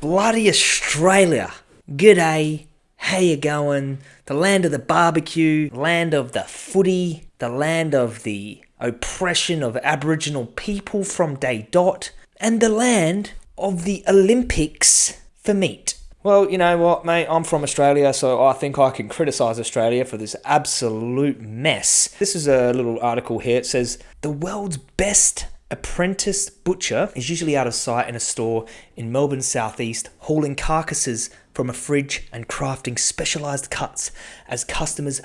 bloody Australia. G'day, how you going? The land of the barbecue, land of the footy, the land of the oppression of Aboriginal people from day dot, and the land of the Olympics for meat. Well, you know what, mate? I'm from Australia, so I think I can criticise Australia for this absolute mess. This is a little article here. It says the world's best apprentice butcher is usually out of sight in a store in Melbourne's southeast, hauling carcasses from a fridge and crafting specialised cuts as customers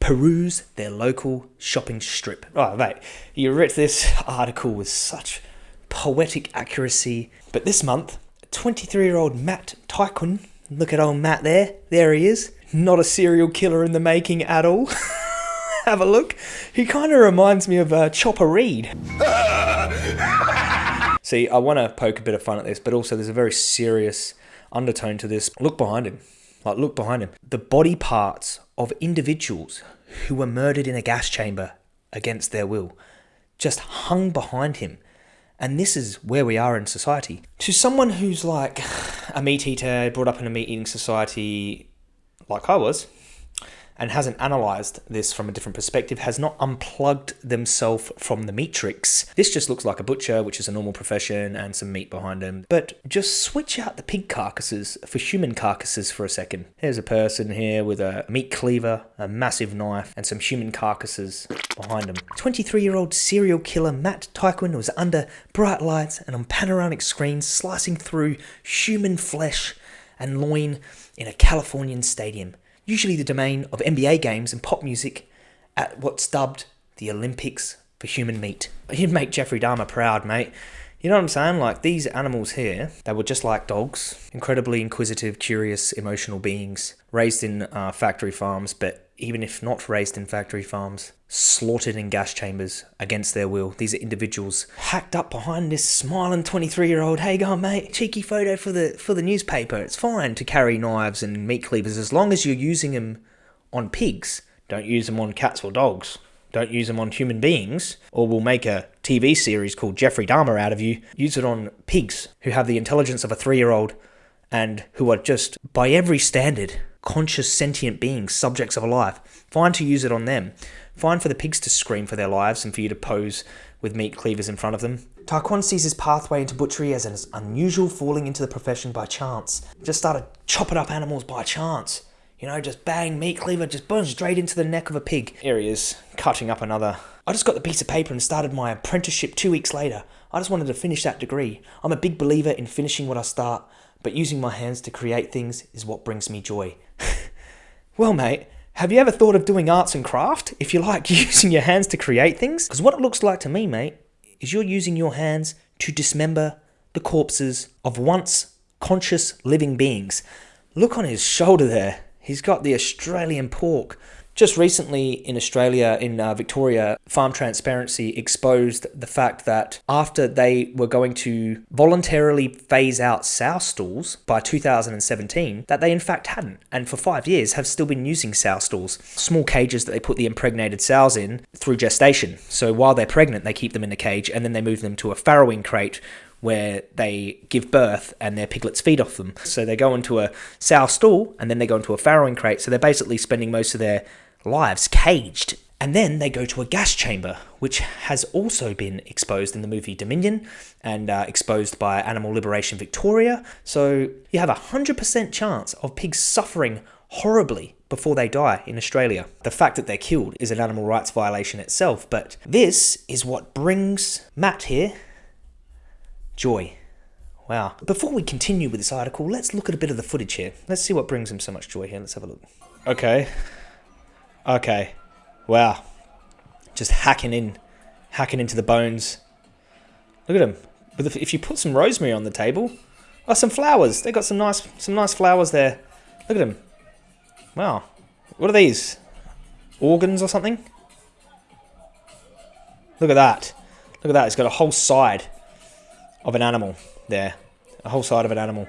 peruse their local shopping strip. Oh, mate, you wrote this article with such poetic accuracy. But this month, 23 year old Matt Tyquin, look at old Matt there, there he is, not a serial killer in the making at all. Have a look. He kind of reminds me of uh, Chopper Read. See, I want to poke a bit of fun at this, but also there's a very serious undertone to this. Look behind him. Like, look behind him. The body parts of individuals who were murdered in a gas chamber against their will just hung behind him. And this is where we are in society. To someone who's like a meat eater, brought up in a meat eating society like I was, and hasn't analyzed this from a different perspective, has not unplugged themselves from the matrix. This just looks like a butcher, which is a normal profession, and some meat behind him. But just switch out the pig carcasses for human carcasses for a second. Here's a person here with a meat cleaver, a massive knife, and some human carcasses behind him. 23 year old serial killer Matt Tyquin was under bright lights and on panoramic screens slicing through human flesh and loin in a Californian stadium usually the domain of NBA games and pop music, at what's dubbed the Olympics for human meat. You'd make Jeffrey Dahmer proud, mate. You know what I'm saying? Like these animals here, they were just like dogs, incredibly inquisitive, curious, emotional beings, raised in uh, factory farms, but even if not raised in factory farms, slaughtered in gas chambers against their will. These are individuals hacked up behind this smiling 23 year old, hey go mate, cheeky photo for the for the newspaper. It's fine to carry knives and meat cleavers as long as you're using them on pigs. Don't use them on cats or dogs. Don't use them on human beings, or we'll make a TV series called Jeffrey Dahmer out of you. Use it on pigs who have the intelligence of a three year old and who are just, by every standard, conscious sentient beings, subjects of a life. Fine to use it on them. Fine for the pigs to scream for their lives and for you to pose with meat cleavers in front of them. Tyquin sees his pathway into butchery as an unusual falling into the profession by chance. Just started chopping up animals by chance. You know, just bang, meat cleaver, just boom, straight into the neck of a pig. Here he is, cutting up another. I just got the piece of paper and started my apprenticeship two weeks later. I just wanted to finish that degree. I'm a big believer in finishing what I start, but using my hands to create things is what brings me joy. well, mate, have you ever thought of doing arts and craft? If you like using your hands to create things? Because what it looks like to me, mate, is you're using your hands to dismember the corpses of once conscious living beings. Look on his shoulder there. He's got the Australian pork just recently in Australia, in uh, Victoria, Farm Transparency exposed the fact that after they were going to voluntarily phase out sow stalls by 2017, that they in fact hadn't, and for five years have still been using sow stalls, small cages that they put the impregnated sows in through gestation. So while they're pregnant, they keep them in a cage, and then they move them to a farrowing crate where they give birth and their piglets feed off them. So they go into a sow stall and then they go into a farrowing crate. So they're basically spending most of their lives caged. And then they go to a gas chamber, which has also been exposed in the movie Dominion and uh, exposed by Animal Liberation Victoria. So you have a 100% chance of pigs suffering horribly before they die in Australia. The fact that they're killed is an animal rights violation itself, but this is what brings Matt here joy. Wow. Before we continue with this article, let's look at a bit of the footage here. Let's see what brings him so much joy here. Let's have a look. Okay, Okay. Wow. Just hacking in, hacking into the bones. Look at them. But if you put some rosemary on the table, oh, some flowers. They got some nice, some nice flowers there. Look at them. Wow. What are these? Organs or something? Look at that. Look at that. It's got a whole side of an animal there. A whole side of an animal.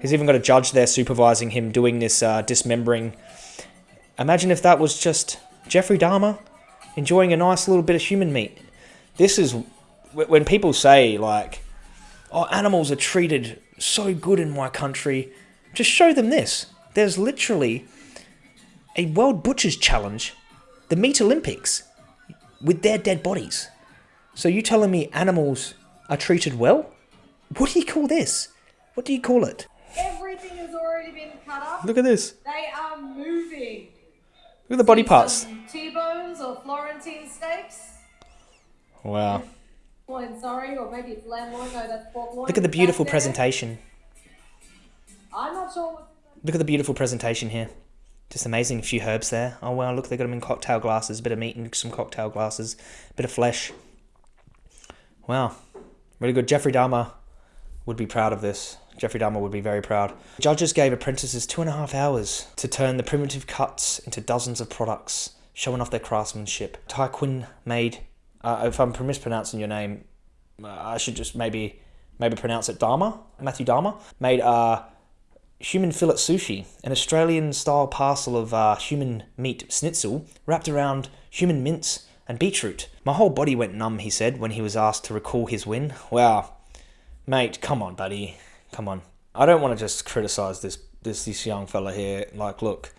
He's even got a judge there supervising him doing this uh, dismembering Imagine if that was just Jeffrey Dahmer enjoying a nice little bit of human meat. This is when people say, like, oh, animals are treated so good in my country, just show them this. There's literally a World Butchers Challenge, the Meat Olympics, with their dead bodies. So you telling me animals are treated well? What do you call this? What do you call it? Everything has already been cut up. Look at this. They are moving. Look at the body parts. T-bones or Florentine steaks. Wow. Loin, sorry, or maybe it's lamb loin. No, that's pork loin. Look at the beautiful presentation. I'm not sure. Look at the beautiful presentation here. Just amazing. A few herbs there. Oh wow, look, they got them in cocktail glasses. A bit of meat in some cocktail glasses. A bit of flesh. Wow. Really good. Jeffrey Dahmer would be proud of this. Jeffrey Dahmer would be very proud. Judges gave apprentices two and a half hours to turn the primitive cuts into dozens of products, showing off their craftsmanship. Tyquin made, uh, if I'm mispronouncing your name, uh, I should just maybe maybe pronounce it Dahmer, Matthew Dahmer, made uh, human fillet sushi, an Australian style parcel of uh, human meat schnitzel wrapped around human mince and beetroot. My whole body went numb, he said, when he was asked to recall his win. Wow. Mate, come on, buddy. Come on. I don't want to just criticize this this this young fella here. Like, look,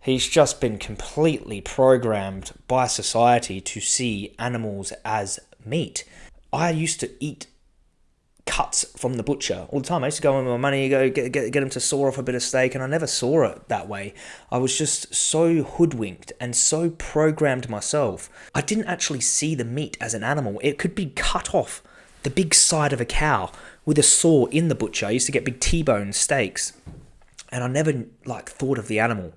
he's just been completely programmed by society to see animals as meat. I used to eat cuts from the butcher all the time. I used to go in with my money, go get, get, get him to saw off a bit of steak, and I never saw it that way. I was just so hoodwinked and so programmed myself. I didn't actually see the meat as an animal. It could be cut off the big side of a cow with a saw in the butcher. I used to get big T-bone steaks, and I never like thought of the animal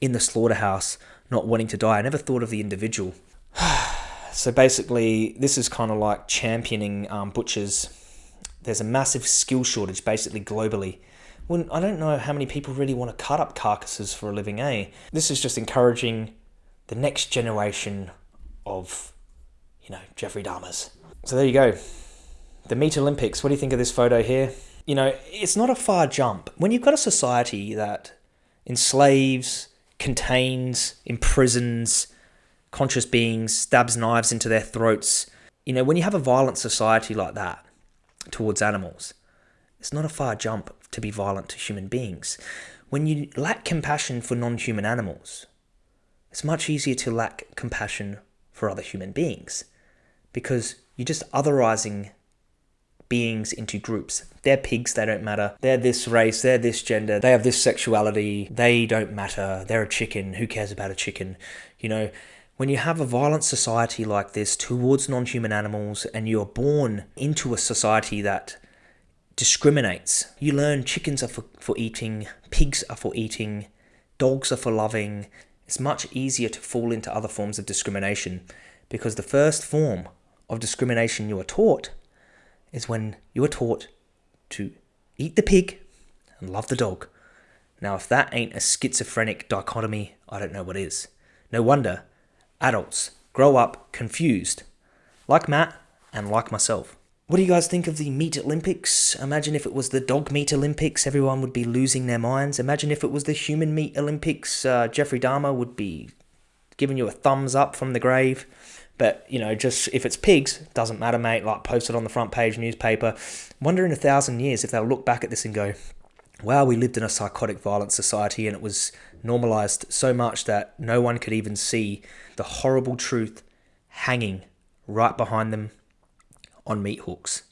in the slaughterhouse not wanting to die. I never thought of the individual. so basically, this is kind of like championing um, butchers there's a massive skill shortage basically globally. Well, I don't know how many people really want to cut up carcasses for a living, eh? This is just encouraging the next generation of, you know, Jeffrey Dahmers. So there you go. The Meat Olympics. What do you think of this photo here? You know, it's not a far jump. When you've got a society that enslaves, contains, imprisons conscious beings, stabs knives into their throats, you know, when you have a violent society like that, towards animals. It's not a far jump to be violent to human beings. When you lack compassion for non human animals, it's much easier to lack compassion for other human beings because you're just otherizing beings into groups. They're pigs, they don't matter. They're this race, they're this gender, they have this sexuality, they don't matter. They're a chicken, who cares about a chicken? You know, when you have a violent society like this towards non human animals and you're born into a society that discriminates, you learn chickens are for, for eating, pigs are for eating, dogs are for loving. It's much easier to fall into other forms of discrimination because the first form of discrimination you are taught is when you are taught to eat the pig and love the dog. Now, if that ain't a schizophrenic dichotomy, I don't know what is. No wonder adults grow up confused, like Matt and like myself. What do you guys think of the Meat Olympics? Imagine if it was the Dog Meat Olympics, everyone would be losing their minds. Imagine if it was the Human Meat Olympics, uh, Jeffrey Dahmer would be giving you a thumbs up from the grave. But, you know, just if it's pigs, doesn't matter, mate. Like, post it on the front page newspaper. Wonder in a thousand years if they'll look back at this and go, wow, we lived in a psychotic, violent society and it was normalized so much that no one could even see the horrible truth hanging right behind them on meat hooks.